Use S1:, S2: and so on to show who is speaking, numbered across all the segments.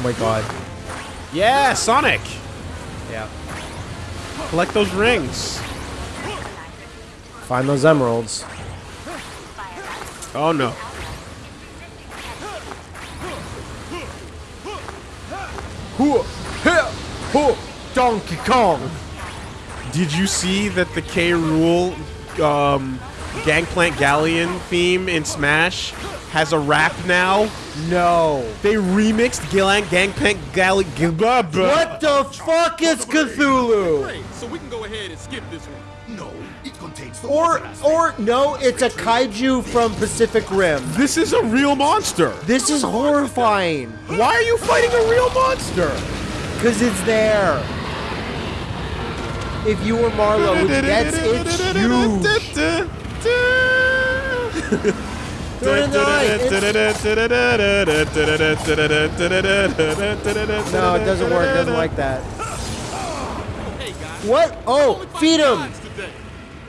S1: Oh my god.
S2: Yeah, Sonic.
S1: Yeah.
S2: Collect those rings.
S1: Find those emeralds.
S2: Oh no.
S1: Hoo, heh, hoo, Donkey Kong.
S2: Did you see that the K. Rool um, Gangplank Galleon theme in Smash has a rap now?
S1: No.
S2: They remixed Gilang Gangplank Galleon.
S1: What the fuck is Cthulhu?
S3: So we can go ahead and skip this one.
S4: No, it contains the
S1: Or, or no, it's a kaiju from Pacific Rim.
S2: This is a real monster.
S1: This is horrifying.
S2: Why are you fighting a real monster?
S1: Because it's there. If you were Marlow, which gets it's huge. Throw it in the eye. It's- No, it doesn't work. It doesn't like that.
S3: Hey guys.
S1: What? Oh, feed him.
S3: Lines today.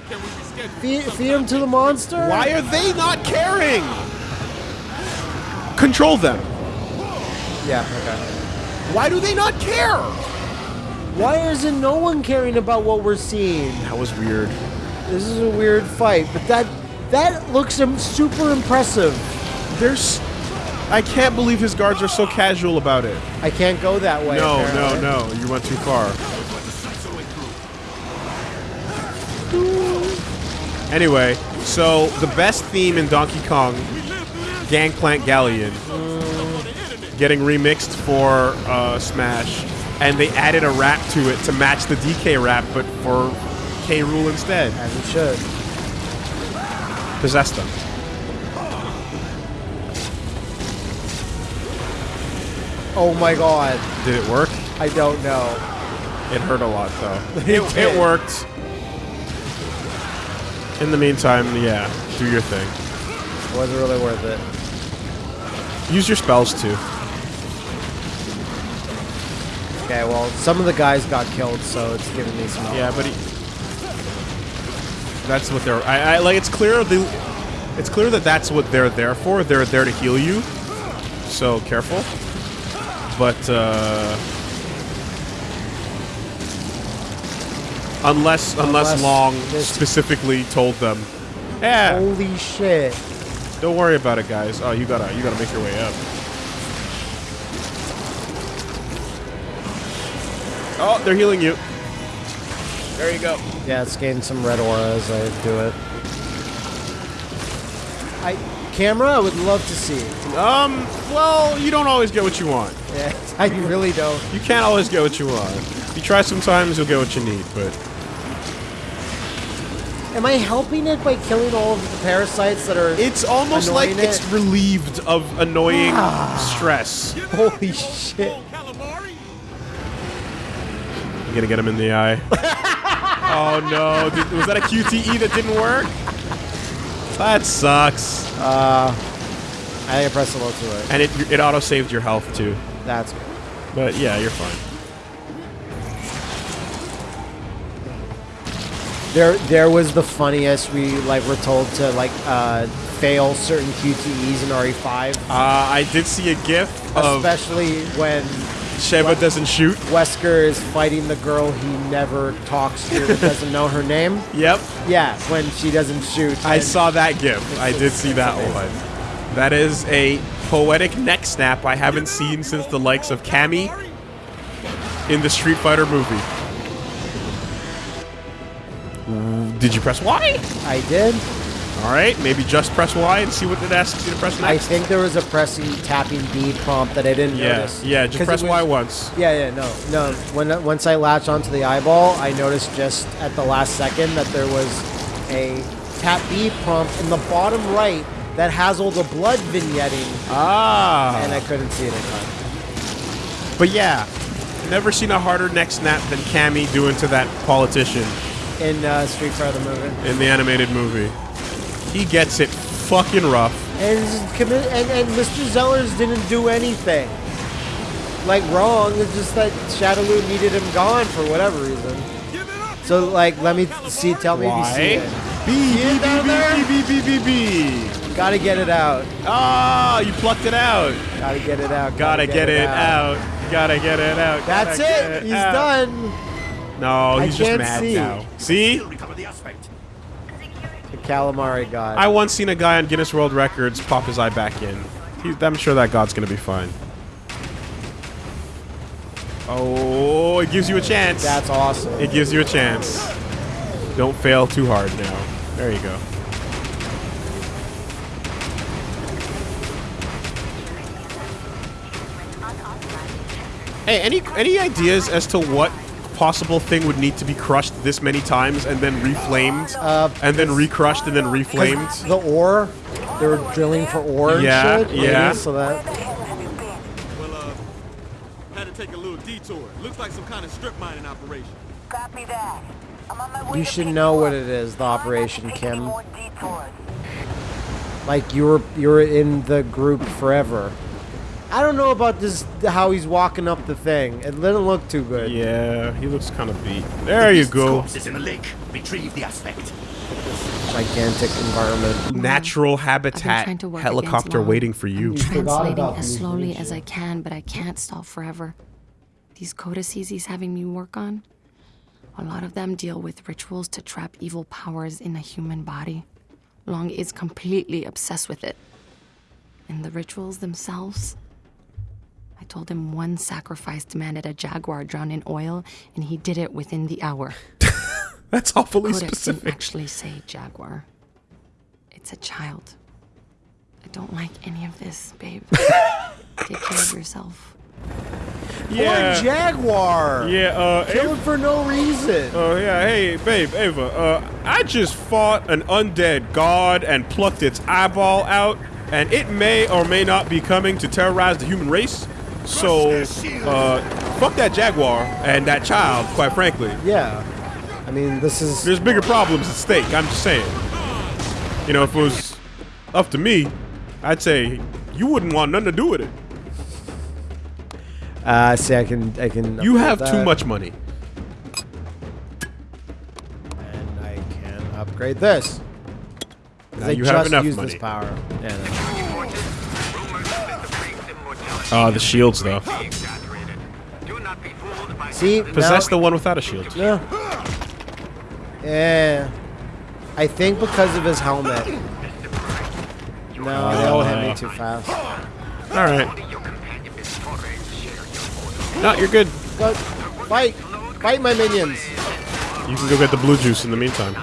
S3: Can we reschedule
S1: Feed,
S3: some
S1: feed him to the monster.
S2: Why are they not caring? Control them.
S1: Yeah. Okay.
S2: Why do they not care?
S1: Why isn't no one caring about what we're seeing?
S2: That was weird.
S1: This is a weird fight, but that that looks super impressive.
S2: There's. I can't believe his guards are so casual about it.
S1: I can't go that way.
S2: No, no,
S1: apparently.
S2: no. You went too far. Anyway, so the best theme in Donkey Kong, Gangplank Galleon, getting remixed for uh, Smash, and they added a rap to it to match the DK rap, but for K. Rool instead.
S1: As it should.
S2: Possessed them.
S1: Oh my god.
S2: Did it work?
S1: I don't know.
S2: It hurt a lot, though.
S1: It
S2: it, it worked. In the meantime, yeah, do your thing.
S1: It wasn't really worth it.
S2: Use your spells too.
S1: Okay, well, some of the guys got killed, so it's giving me some.
S2: Yeah, but he, that's what they're. I, I like. It's clear. The, it's clear that that's what they're there for. They're there to heal you. So careful. But uh, unless unless
S1: Unless
S2: Long specifically told them, yeah,
S1: Holy shit.
S2: don't worry about it, guys. Oh, you gotta you gotta make your way up. Oh, they're healing you. There you go.
S1: Yeah, it's getting some red aura as I do it. I camera, I would love to see.
S2: Um, well, you don't always get what you want.
S1: Yeah, I really don't.
S2: You can't always get what you want. You try sometimes, you'll get what you need, but
S1: Am I helping it by killing all of the parasites that are?
S2: it's almost like
S1: Annoying
S2: it's relieved of annoying stress.
S1: Holy shit!
S2: You gonna get him in the eye. oh no, Did- was that a QTE that didn't work? That sucks.
S1: I think I pressed a little too late.
S2: And it, it auto saved your health too.
S1: That's good.
S2: But yeah, you're fine.
S1: There, there was the funniest. We like were told to like uh, fail certain QTEs in RE5,
S2: Uh, I did see a GIF of
S1: especially when
S2: Sheva doesn't shoot.
S1: Wesker is fighting the girl he never talks to, doesn't know her name.
S2: Yep,
S1: Yeah, when she doesn't shoot.
S2: I saw that GIF. I did see that one. That is a poetic neck snap I haven't seen since the likes of Cammy in the Street Fighter movie. Did you press Y?
S1: I did.
S2: All right, maybe just press Y and see what it asks you to press next.
S1: I think there was a pressing tapping B prompt that I didn't
S2: yeah,
S1: notice.
S2: yeah, just press
S1: it
S2: Y once.
S1: Yeah, yeah, no, no. When once I latched onto the eyeball, I noticed just at the last second that there was a tap B prompt in the bottom right that has all the blood vignetting,
S2: Ah,
S1: and I couldn't see it in time.
S2: but yeah, never seen a harder neck snap than Cammy doing to that politician
S1: In uh, Street Fighter the movie,
S2: in the animated movie. He gets it fucking rough.
S1: and and, and Mr. Zellers didn't do anything like wrong. It's just that Shadaloo needed him gone for whatever reason. So like, let me see. Tell me if you see
S2: Why?
S1: it.
S2: B,
S1: it
S2: B, B? B, B, B, B, B.
S1: Gotta get it out.
S2: Ah, you plucked it out.
S1: Gotta get it out.
S2: Gotta get it out. Gotta get it out.
S1: That's
S2: Gotta get
S1: it. He's
S2: out.
S1: done.
S2: No, he's just mad
S1: see.
S2: now. See?
S1: The calamari god.
S2: I once seen a guy on Guinness World Records pop his eye back in. He, I'm sure that god's gonna be fine. Oh, it gives you a chance.
S1: That's awesome.
S2: It gives you a chance. Don't fail too hard now. There you go. Hey, any any ideas as to what possible thing would need to be crushed this many times and then reflamed,
S1: Uh,
S2: and then recrushed and then reflamed?
S1: the ore, they were drilling for ore and
S2: Yeah,
S1: shit. maybe,
S2: yeah.
S1: So that
S3: Well, uh, had to take a little detour. Looks like some kind of strip mining operation.
S4: Copy that. I'm on my way
S1: you should know what it is. The
S4: Try not to
S1: operation, Kim. Like you were you were in the group forever. I don't know about this how he's walking up the thing. It didn't look too good.
S2: Yeah, he looks kind of beat. There you go.
S5: Corpse is in the lake. Retrieve the aspect.
S1: Gigantic environment.
S2: Natural habitat
S6: to work
S2: helicopter waiting for you.
S6: I'm translating as slowly as? I can, but I can't stop forever. These codices he's having me work on, a lot of them deal with rituals to trap evil powers in a human body. Long is completely obsessed with it. And the rituals themselves, I told him one sacrifice demanded a jaguar drowned in oil, and he did it within the hour.
S2: That's awfully
S6: Codex didn't actually say jaguar. It's a child. I don't like any of this, babe. Take care of yourself.
S1: Poor Jaguar.
S2: Yeah, uh,
S1: Kill him for no reason.
S2: Oh yeah, hey babe, Ava. Uh, I just fought an undead god and plucked its eyeball out, and it may or may not be coming to terrorize the human race. So, uh, fuck that jaguar and that child. Quite frankly,
S1: yeah. I mean, this is
S2: there's bigger problems at stake. I'm just saying. You know, if it was up to me, I'd say you wouldn't want nothing to do with it.
S1: Uh, see, I can, I can.
S2: You have too much money.
S1: and I can upgrade this.
S2: Now
S1: I
S2: you
S1: just
S2: have enough
S1: used
S2: money.
S1: this power. Yeah, no.
S2: Oh, the shields though.
S1: See,
S2: Possess the one without a shield.
S1: Yeah. Yeah. I think because of his helmet. No, they all hit me ah. too fast.
S2: All right. No, you're good.
S1: Go, fight! Fight my minions!
S2: You can go get the blue juice in the meantime.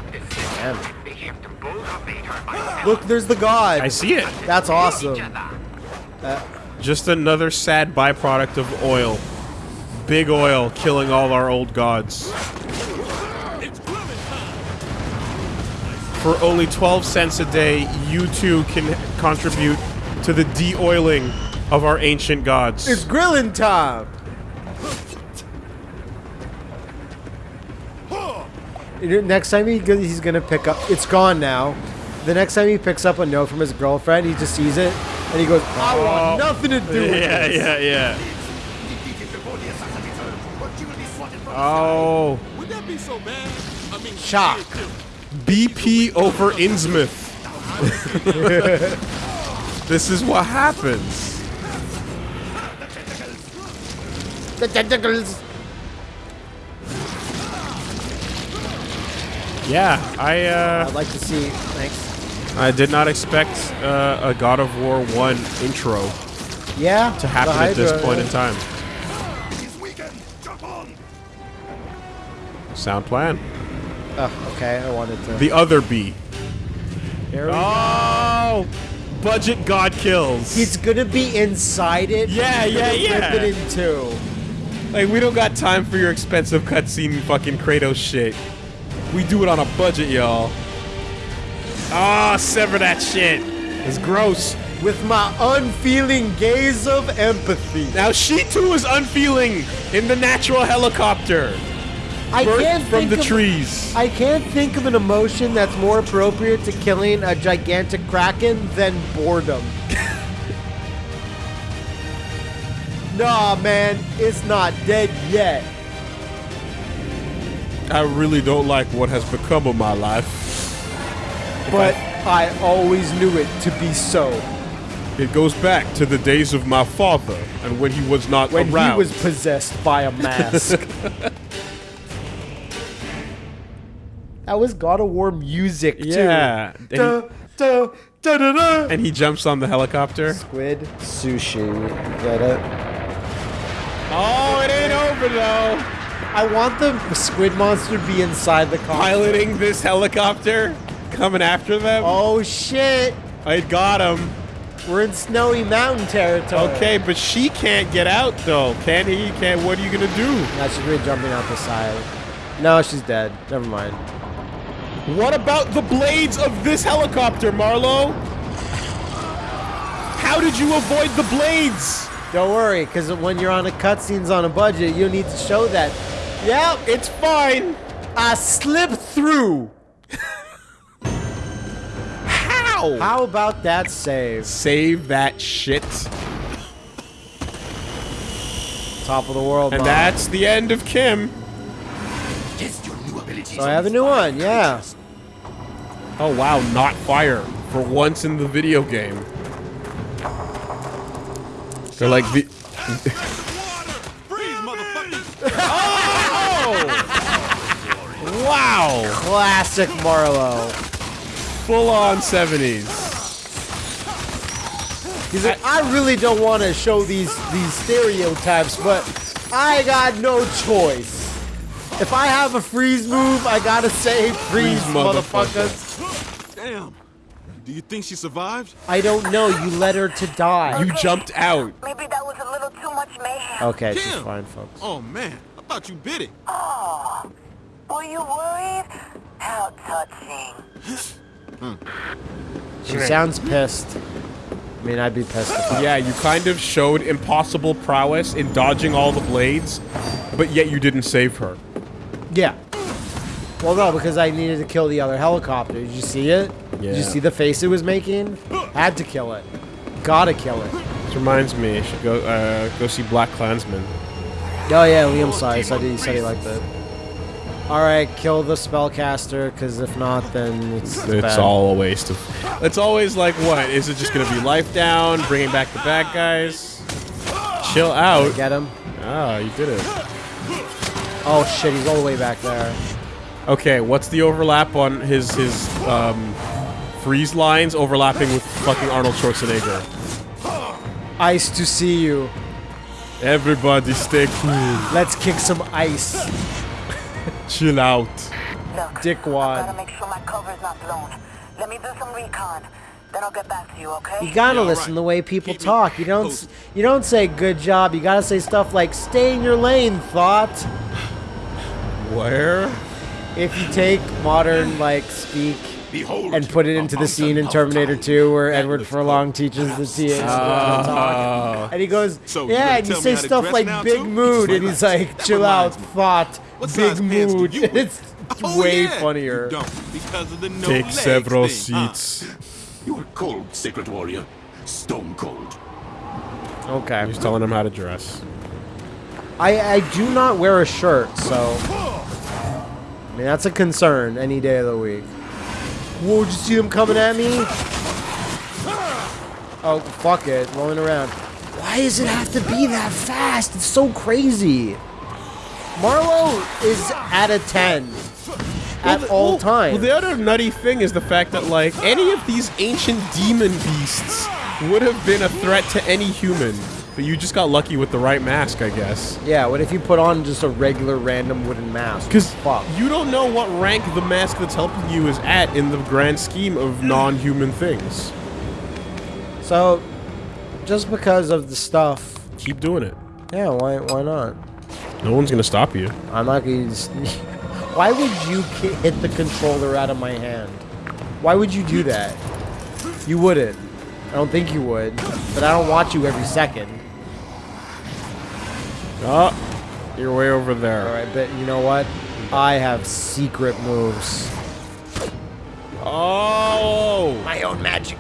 S1: Damn. Look, there's the god.
S2: I see it.
S1: That's awesome.
S2: Uh, Just another sad byproduct of oil. Big oil killing all our old gods. For only 12 cents a day, you too can contribute to the de-oiling of our ancient gods.
S1: It's grilling time. Next time he he's gonna pick up, it's gone now. The next time he picks up a note from his girlfriend, he just sees it and he goes, "I want nothing to do with
S2: yeah,
S1: this."
S2: yeah, yeah. Oh,
S3: Would that be so bad? I mean,
S1: Shock.
S2: BP over Innsmouth. this is what happens.
S1: The tentacles.
S2: Yeah, I uh,
S1: I'd like to see. Thanks.
S2: I did not expect uh, a God of War 1 intro
S1: Yeah.
S2: to happen at this point
S1: yeah.
S2: in time. Sound plan.
S1: Oh, okay. I wanted to.
S2: The other B.
S1: We go.
S2: Oh, budget God kills.
S1: He's gonna be inside it.
S2: Yeah, yeah,
S1: Rip
S2: yeah.
S1: it in two.
S2: like we don't got time for your expensive cutscene fucking Kratos shit. We do it on a budget, y'all. Ah, sever that shit. It's gross.
S1: With my unfeeling gaze of empathy.
S2: Now she too is unfeeling in the natural helicopter.
S1: I can't
S2: from the
S1: of,
S2: trees.
S1: I can't think of an emotion that's more appropriate to killing a gigantic kraken than boredom. nah, man, it's not dead yet.
S2: I really don't like what has become of my life.
S1: But I always knew it to be so.
S2: It goes back to the days of my father and when he was not
S1: When
S2: around.
S1: he was possessed by a mask. that was God of War music, too.
S2: yeah. And he,
S1: Da, da, da, da, da.
S2: and he jumps on the helicopter.
S1: Squid sushi. Get it?
S2: Oh, it ain't over though.
S1: I want the squid monster to be inside the car.
S2: Piloting this helicopter, coming after them.
S1: Oh shit!
S2: I got him.
S1: We're in snowy mountain territory.
S2: Okay, but she can't get out though. Can he? Can what are you gonna do?
S1: Now she's really jumping out the side. No, she's dead. Never mind.
S2: What about the blades of this helicopter, Marlow? How did you avoid the blades?
S1: Don't worry, because when you're on a cutscenes on a budget, you need to show that. Yep,
S2: It's fine.
S1: I slipped through.
S2: How?
S1: How about that save?
S2: Save that shit.
S1: Top of the world,
S2: And
S1: Mom.
S2: that's the end of Kim.
S5: Test your new.
S1: So I have a new one, yeah.
S2: Oh wow, not fire for once in the video game. They're like the
S3: Freeze, motherfucker!
S2: wow,
S1: Classic Marlow.
S2: Full on 70s.
S1: He's like, I really don't want to show these these stereotypes, but I got no choice. If I have a freeze move, I gotta say freeze,
S2: Freeze, motherfucker.
S1: motherfuckers.
S3: Damn. Do you think she survived?
S1: I don't know. You led her to die.
S2: You jumped out.
S4: Maybe that was a little too much mayhem.
S1: okay, she's fine, folks.
S3: Oh man, I thought you bit it.
S4: Oh, were you worried? How touching.
S1: She sounds pissed. I mean, I'd be pissed if
S2: Yeah, you kind of showed impossible prowess in dodging all the blades, but yet you didn't save her.
S1: Yeah. Well, no, because I needed to kill the other helicopter. Did you see it?
S2: Yeah.
S1: Did you see the face it was making? Had to kill it. Gotta kill it.
S2: This reminds me, I should go uh, go see BlacKkKlansman.
S1: Oh yeah, Liam saw it. Said he, said he liked it. All right, kill the spellcaster, because if not, then it's
S2: It's
S1: bad.
S2: all a waste of. It's always like, what is it? Just gonna be life down, bringing back the bad guys? Chill out.
S1: Get him.
S2: Ah, you did it.
S1: Oh shit, he's all the way back there.
S2: Okay, what's the overlap on his his um, freeze lines overlapping with fucking Arnold Schwarzenegger?
S1: Ice to see you.
S2: Everybody stay cool.
S1: Let's kick some ice.
S2: Chill out.
S4: Look,
S1: Dickwad.
S4: gotta make sure my cover's not blown. Let me do some recon. Then I'll get back to you, okay?
S1: You gotta
S3: Yeah,
S1: listen
S3: alright.
S1: the way people
S3: Keep
S1: talk. You don't. s-
S3: posted.
S1: You don't say good job. You gotta say stuff like "Stay in your lane." Thought.
S2: Where?
S1: If you take modern like speak
S5: Behold,
S1: and put it into the scene in Terminator 2 where Edward Furlong teaches the TAs
S2: Oh.
S1: Ah. to. And he goes,
S3: So you
S1: yeah, and you
S3: tell
S1: say stuff
S3: dress
S1: like big
S3: too?
S1: mood, and he's like,
S3: reminds
S1: chill out,
S3: me.
S1: thought,
S3: What
S1: big
S3: size pants do
S1: mood. it's
S3: Oh,
S1: way
S3: yeah.
S1: funnier.
S3: Don't because of the no
S2: Take several
S3: thing, huh?
S2: seats.
S5: You are cold, Secret Warrior. Stone cold.
S1: Okay.
S2: He's telling him how to dress.
S1: I, I do not wear a shirt, so. I mean, that's a concern any day of the week. Whoa, did you see them coming at me? Oh, fuck it. Rolling around. Why does it have to be that fast? It's so crazy. Marlow is at a 10 at
S2: Well,
S1: all
S2: well,
S1: times.
S2: Well, the other nutty thing is the fact that like any of these ancient demon beasts would have been a threat to any human, but you just got lucky with the right mask, I guess.
S1: yeah, what if you put on just a regular random wooden mask?
S2: Because
S1: fuck.
S2: you don't know what rank the mask that's helping you is at in the grand scheme of non-human things.
S1: So, just because of the stuff,
S2: Keep doing it.
S1: yeah, why why not?
S2: No one's gonna stop you.
S1: I'm not gonna. Why would you hit the controller out of my hand? Why would you do that? You wouldn't. I don't think you would. But I don't watch you every second.
S2: Oh, you're way over there.
S1: All right, but you know what? I have secret moves.
S2: Oh,
S1: My own magic.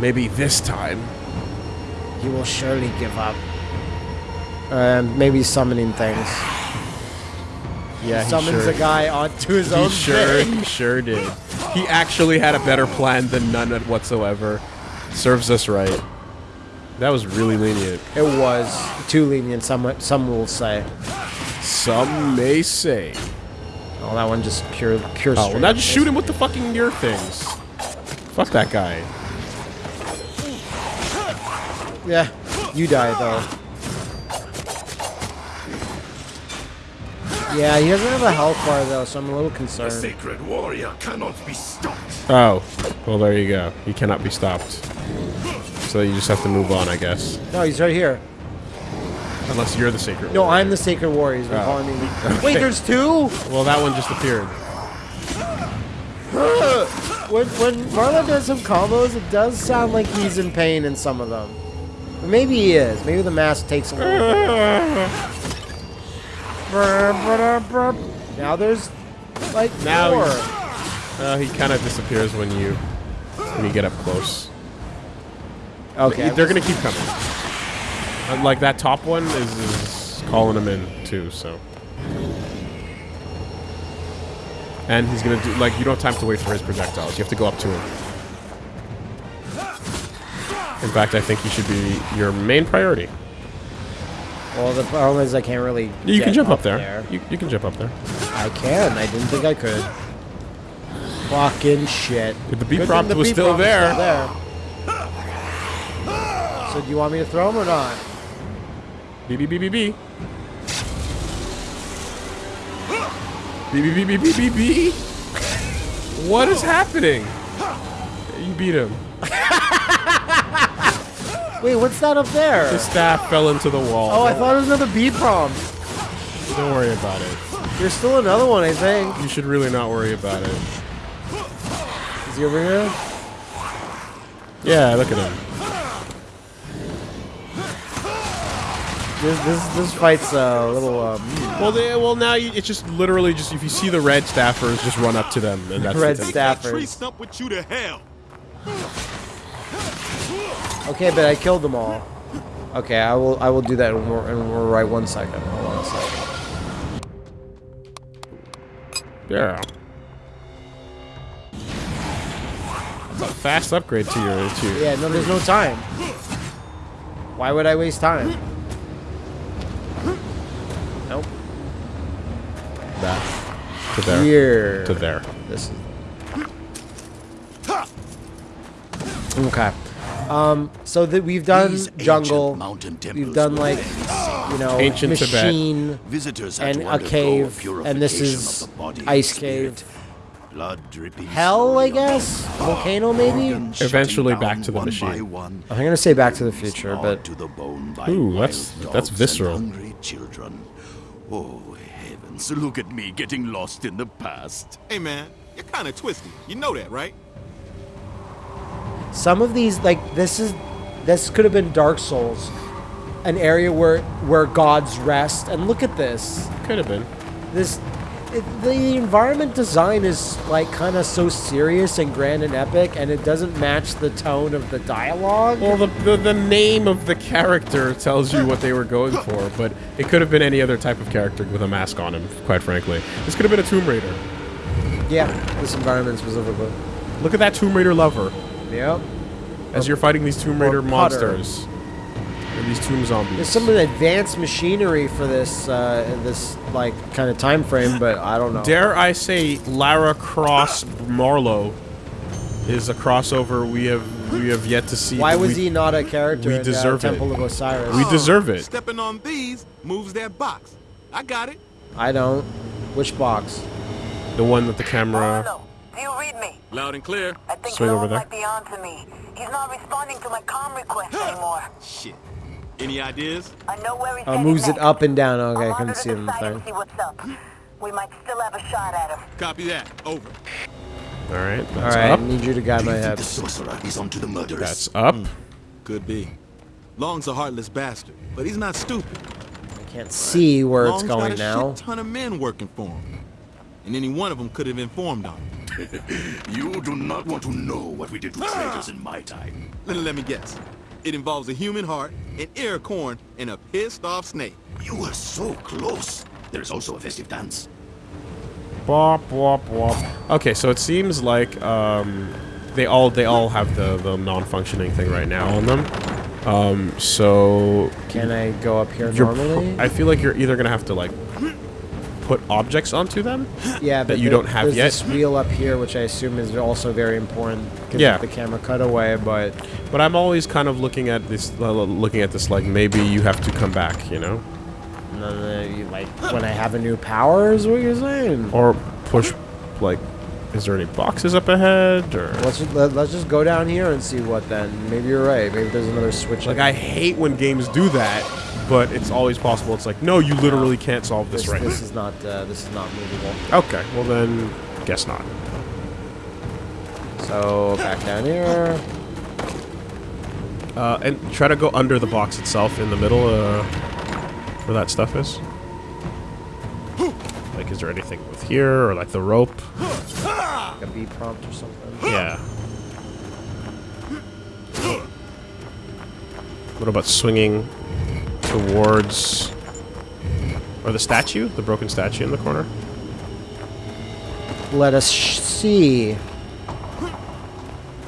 S2: maybe this time.
S1: He will surely give up. Um, maybe summoning things.
S2: Yeah, he
S1: Summons
S2: sure,
S1: a guy onto his
S2: He
S1: own
S2: sure,
S1: thing.
S2: he sure did. He actually had a better plan than none whatsoever. Serves us right. That was really lenient.
S1: It was too lenient. Some some will say.
S2: Some may say.
S1: Oh, that one just pure pure.
S2: Oh, well, now just shoot him with the fucking your things. Fuck that guy.
S1: Yeah, you die though. Yeah, he doesn't have a health bar though, so I'm a little
S5: The
S1: concerned.
S5: sacred warrior cannot be stopped.
S2: Oh, well there you go. He cannot be stopped. So you just have to move on, I guess.
S1: No, he's right here.
S2: Unless you're the sacred.
S1: No,
S2: warrior.
S1: I'm the sacred warrior. He's
S2: Oh.
S1: calling me. Wait, there's two.
S2: Well, that one just appeared.
S1: When when Marlon does some combos, it does sound like he's in pain in some of them. Or maybe he is. Maybe the mask takes a little. now there's like
S2: Now
S1: four.
S2: Uh, he kind of disappears when you when you get up close.
S1: Okay,
S2: They're gonna keep coming. Uh, like that top one is, is calling him in too. So. And he's gonna do like you don't have time to wait for his projectiles. You have to go up to him. In fact, I think he should be your main priority.
S1: Well, the problem is I can't really.
S2: You
S1: get
S2: can jump up, there.
S1: there.
S2: You, you can jump up there.
S1: I can. I didn't think I could. Fucking shit.
S2: If the B
S1: Good
S2: prompt was still
S1: prompt is
S2: there.
S1: Do you want me to throw him or not?
S2: B B B B B. B B B B B B B. What is happening? You beat him.
S1: Wait, what's that up there?
S2: The staff fell into the wall.
S1: Oh, I thought it was another B prompt.
S2: Don't worry about it.
S1: There's still another one, I think.
S2: You should really not worry about it.
S1: Is he over here?
S2: Yeah, look at him.
S1: This this this fight's uh, a little um,
S2: Well, they, well now you, it's just literally just if you see the red staffers, just run up to them, and that's
S1: red
S2: it.
S3: That tree
S1: staffers.
S3: stump with you to hell.
S1: Okay, but I killed them all. Okay, I will I will do that in, more- in more right one second. Hold on a second.
S2: Yeah. It's a fast upgrade to your to your.
S1: Yeah, no, there's no time. Why would I waste time?
S2: That to there
S1: Here.
S2: to there.
S1: This is. Okay. Um. So that we've done
S5: These ancient
S1: jungle.
S5: mountain
S1: We've
S5: temples
S1: done
S5: were
S1: like,
S5: very
S1: you know,
S2: Ancient Tibet.
S1: machine
S5: Visitors had
S1: and
S5: to
S1: a
S5: undergo
S1: cave, and this
S5: purification
S1: is
S5: of the body and
S1: ice
S5: spirit.
S1: cave.
S5: Blood dripping
S1: Hell, I
S5: slowly on
S1: guess.
S5: the
S1: Volcano, maybe.
S5: organs shutting
S2: Eventually
S5: down
S2: back to the
S5: one
S2: machine.
S5: by one,
S1: I'm gonna say Back to the Future,
S5: gnawed
S1: but
S5: to the bone by
S2: Ooh,
S5: wild
S2: that's- that's
S5: dogs and
S2: visceral.
S5: hungry children. Oh heavens! Look at me getting lost in the past.
S3: Hey man, you're kind of twisty. You know that, right?
S1: some of these, like this is, this could have been Dark Souls, an area where where gods rest. And look at this.
S2: Could have been.
S1: this it, the environment design is like kind of so serious and grand and epic and it doesn't match the tone of the dialogue.
S2: Well, the, the the name of the character tells you what they were going for, but it could have been any other type of character with a mask on him. Quite frankly, this could have been a Tomb Raider.
S1: yeah this environment specifically
S2: Look at that Tomb Raider lover.
S1: Yep.
S2: As you're fighting these Tomb Raider monsters and these Tomb zombies.
S1: there's some advanced machinery for this uh this like kind of time frame but i don't know
S2: Dare I say, Lara Cross Marlow is a crossover we have we have yet to see.
S1: why was
S2: we,
S1: he not a character
S2: we
S1: in
S2: deserve
S1: uh,
S2: it.
S1: temple of osiris
S2: We deserve it.
S3: Stepping on these moves that box. I got it.
S1: i don't which box
S2: The one with the camera.
S4: Hello. Do you read me?
S3: Loud and clear.
S4: I think
S2: Swing over
S4: Lord
S2: there.
S4: might be on to me. He's not responding to my comm request anymore.
S3: Shit. Any ideas?
S4: I know where he's
S1: uh,
S4: headed
S1: moves it
S4: next.
S1: up and down okay
S4: I'll
S1: i couldn't see
S4: the
S1: them
S4: site and
S1: thing
S4: see what's up. We might still have a shot at him.
S3: Copy that. Over.
S2: All right,
S1: all
S2: that's
S1: right
S2: up.
S1: i need you to guide
S5: Do
S1: my
S5: you
S1: head
S5: the sorcerer is onto the murderers?
S2: That's up.
S3: Could be. Long's a heartless bastard, but he's not stupid.
S1: I can't see where it's
S3: Long's
S1: going
S3: got a
S1: now
S3: shit ton of men working for him, and any one of them could have informed on him.
S5: You do not want to know what we did to traitors in my time.
S3: Let, let me guess. It involves a human heart, an ear corn, and a pissed off snake.
S5: You were so close. There is also a festive dance.
S2: Bop, bop, bop. Okay, so it seems like um, they all they all have the the non-functioning thing right now on them. Um, so
S1: Can I go up here normally?
S2: I feel like you're either gonna have to like put objects onto them.
S1: yeah, but
S2: you
S1: there-
S2: don't have
S1: there's
S2: yet?
S1: this wheel up here, which I assume is also very important.
S2: Yeah.
S1: the camera cutaway, but
S2: But I'm always kind of looking at this, uh, looking at this like maybe you have to come back, you know,
S1: none of the, like when I have a new power is what you're saying.
S2: or push like. Is there any boxes up ahead or?
S1: Let's just, let, let's just go down here and see what then. Maybe you're right. Maybe there's another switch.
S2: Like I hate when games do that, but it's always possible. It's like no, you literally can't solve this,
S1: this,
S2: right.
S1: this is not uh, this is not movable.
S2: Okay, well then, guess not.
S1: So back down here.
S2: Uh, and try to go under the box itself in the middle, uh, where that stuff is. Like, is there anything with here, or like the rope?
S1: Like a B prompt or something.
S2: Yeah. What about swinging towards... Or the statue? The broken statue in the corner?
S1: Let us see.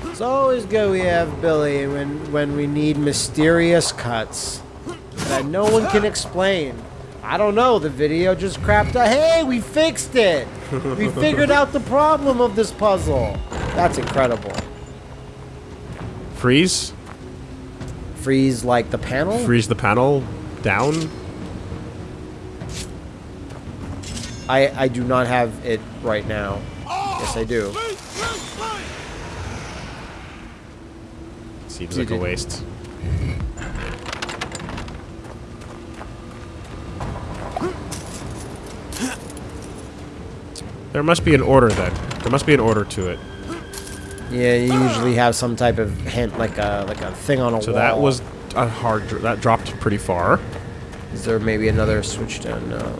S1: It's always good we have Billy when when we need mysterious cuts that no one can explain. I don't know. The video just crapped out. Hey, we fixed it. We figured out the problem of this puzzle. That's incredible.
S2: Freeze?
S1: Freeze like the panel.
S2: Freeze the panel down?
S1: I I do not have it right now. Yes, I do.
S2: Seems like a waste. There must be an order then. There must be an order to it.
S1: Yeah, you usually have some type of hint, like a like a thing on a
S2: So
S1: wall.
S2: So that was a hard. That dropped pretty far.
S1: Is there maybe another switch down? No.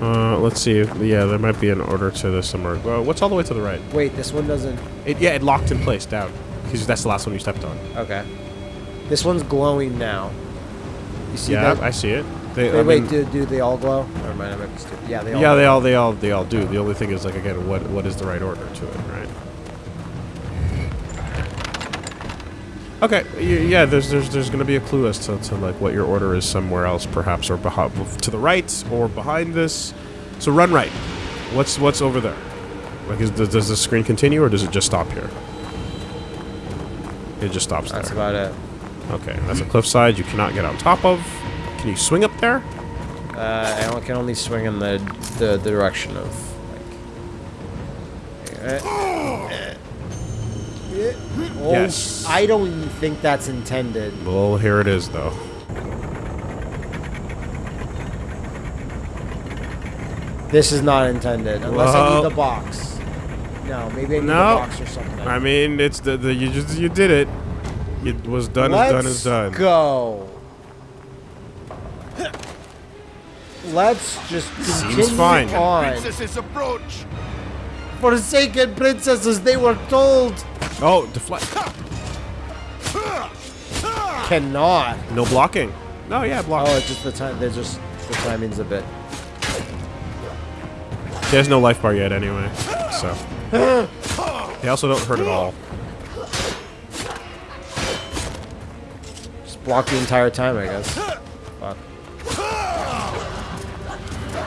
S2: Uh, let's see. Yeah, there might be an order to this somewhere. Well, what's all the way to the right?
S1: Wait, this one doesn't.
S2: It, yeah, it locked in place down because that's the last one you stepped on.
S1: Okay. This one's glowing now. You see
S2: yeah,
S1: that?
S2: I see it. They,
S1: Wait,
S2: I
S1: wait,
S2: mean-
S1: do, do they all glow? Never mind, I might be stupid. Yeah, they all.
S2: yeah,
S1: glow.
S2: they all, they all, they all do. The only thing is, like, again, what, what is the right order to it, right? Okay, yeah. There's, there's, there's going to be a clue as to, to like what your order is somewhere else, perhaps, or to the right or behind this. So run right. What's, what's over there? Like, is, does, does the screen continue or does it just stop here? It just stops
S1: That's
S2: there.
S1: That's about it.
S2: Okay, that's a cliffside you cannot get on top of. Can you swing up there?
S1: Uh, I can only swing in the the, the direction of like. Oh,
S2: Yes.
S1: I don't even think that's intended.
S2: Well, here it is, though.
S1: This is not intended unless I need the box. No, maybe I need
S2: No.
S1: the box or something.
S2: I mean, it's the, the you just you did it. It was done
S1: Let's
S2: is done is done.
S1: go. Let's just continue
S2: fine.
S1: on.
S5: Princess's approach.
S1: Forsaken princesses, they were told.
S2: Oh, deflect.
S1: Cannot.
S2: No blocking. No, yeah, block.
S1: Oh, it's just the time. They're just the timing's a bit.
S2: There's no life bar yet, anyway. So they also don't hurt at all.
S1: Just block the entire time, I guess. Fuck.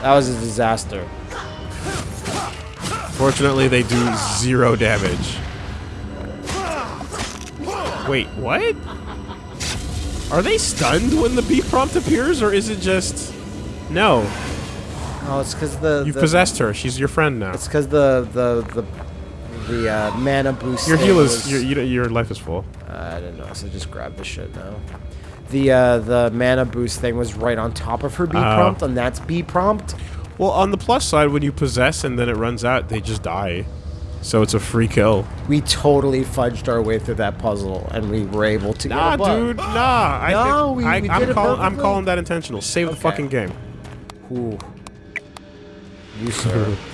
S1: That was a disaster.
S2: Fortunately, they do zero damage. Wait, what? Are they stunned when the B prompt appears, or is it just no?
S1: Oh, it's because the
S2: You've
S1: the,
S2: possessed her. She's your friend now.
S1: It's because the the the the uh, mana boost.
S2: Your heal is
S1: was-
S2: your your life is full.
S1: Uh, I didn't know, so just grab the shit now. The uh, the mana boost thing was right on top of her B
S2: Oh.
S1: prompt, and that's B prompt.
S2: Well, on the plus side, when you possess and then it runs out, they just die. So it's a free kill.
S1: We totally fudged our way through that puzzle, and we were able to.
S2: Nah, dude, nah. I
S1: No, we-
S2: I,
S1: we
S2: I'm, calling, I'm calling that intentional. Save the fucking game.
S1: Ooh. You sir.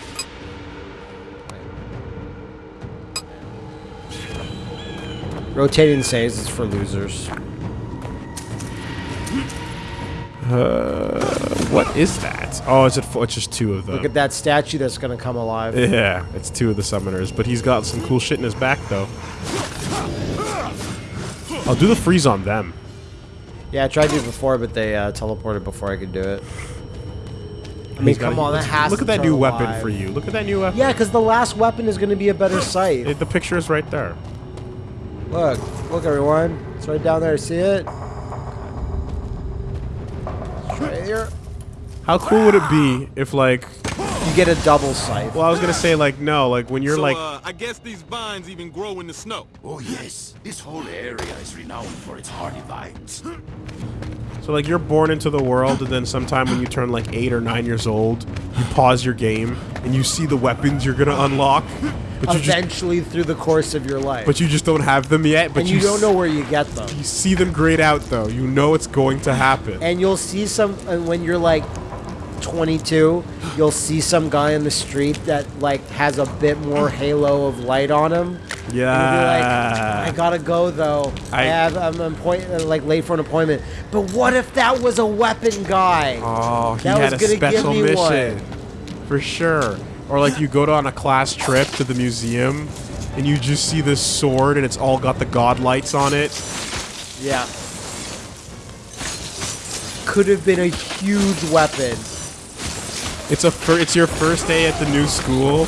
S1: Rotating saves is for losers.
S2: Uh, What is that? Oh, is it? Four? It's just two of them.
S1: Look at that statue that's gonna come alive.
S2: Yeah, it's two of the summoners, but he's got some cool shit in his back though. I'll do the freeze on them.
S1: Yeah, I tried to do it before, but they uh, teleported before I could do it. I mean, come
S2: a-
S1: on, that has
S2: Look at that
S1: turn
S2: new weapon for you. Look at that new weapon.
S1: Yeah, because the last weapon is going to be a better sight.
S2: It- the picture is right there.
S1: Look, look, everyone. It's right down there. See it? It's right here.
S2: How cool would it be if like?
S1: You get a double sight.
S2: Well, I was gonna say like no, like when you're
S3: so,
S2: like
S3: uh, I guess these vines even grow in the snow.
S5: Oh yes, this whole area is renowned for its hardy vines.
S2: So like you're born into the world, and then sometime when you turn like eight or nine years old, you pause your game and you see the weapons you're gonna unlock, but you just
S1: Eventually, through the course of your life.
S2: but you just don't have them yet. But
S1: and you,
S2: s-
S1: don't know where you get them.
S2: You see them grayed out though. You know it's going to happen.
S1: And you'll see some, and when you're like 22, you'll see some guy in the street that like has a bit more halo of light on him. Be like,
S2: Yeah.
S1: I gotta go though. I,
S2: I-
S1: have I'm appoint- uh, like late for an appointment. But what if that was a weapon guy?
S2: Oh, he
S1: That
S2: had
S1: was
S2: a
S1: gonna give
S2: special mission.
S1: one.
S2: For sure. Or like you go to on a class trip to the museum and you just see this sword and it's all got the god lights on it.
S1: Yeah. Could have been a huge weapon.
S2: It's a it's your first day at the new school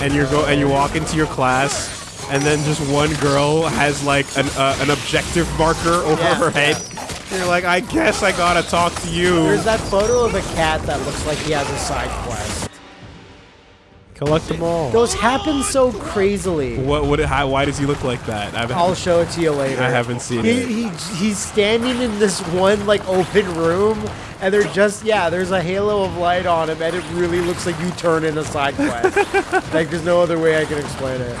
S2: and you go and you walk into your class and then just one girl has like an uh, an objective marker over
S1: Yeah,
S2: her head. You're like, "I guess I got to talk to you."
S1: There's that photo of a cat that looks like he has a side quest.
S2: Collect them all.
S1: Those happen so crazily.
S2: What what how, why does he look like that? I've,
S1: I'll show it to you later.
S2: I haven't seen
S1: he,
S2: it.
S1: He, he's standing in this one like open room, and they're just yeah. There's a halo of light on him, and it really looks like you turn in a side quest. like there's no other way I can explain it.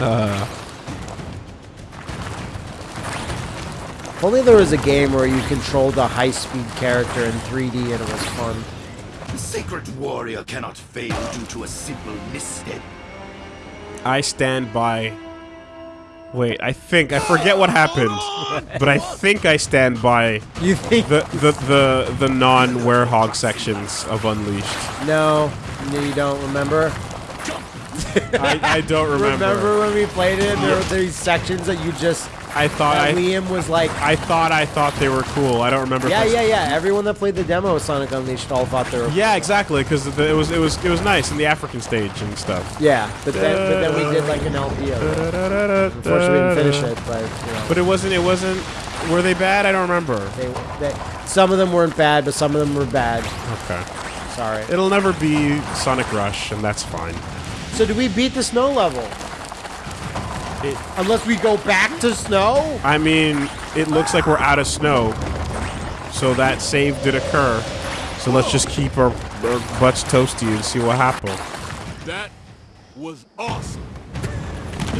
S2: Uh,
S1: If only there was a game where you controlled a high-speed character in 3D and it was fun.
S5: The sacred warrior cannot fail due to a simple misstep.
S2: I stand by. Wait, I think I forget what happened, but I think I stand by
S1: You think
S2: the the the, the non werehog sections of Unleashed.
S1: no? No, you don't remember.
S2: I, I don't remember.
S1: Remember when we played it? There were these sections that you just.
S2: I thought I
S1: Liam was like,
S2: I thought I thought they were cool. I don't remember.
S1: yeah, yeah, yeah. Everyone that played the demo of Sonic Unleashed all thought they were. Cool.
S2: Yeah, exactly. Because it was it was it was nice in the African stage and stuff.
S1: Yeah, but then but then we did like an LP of it. Unfortunately, we didn't finish it, but you know,
S2: But it wasn't. It wasn't. Were they bad? I don't remember.
S1: they, they, some of them weren't bad, but some of them were bad.
S2: Okay.
S1: Sorry.
S2: It'll never be Sonic Rush, and that's fine.
S1: So did we beat the snow level?
S2: It-
S1: Unless we go back to snow?
S2: I mean, it looks like we're out of snow, so that save did occur. So let's just keep our, our butts toasty and see what happens.
S3: That was awesome.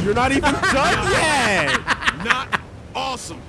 S2: You're not even done yet.
S3: Not awesome.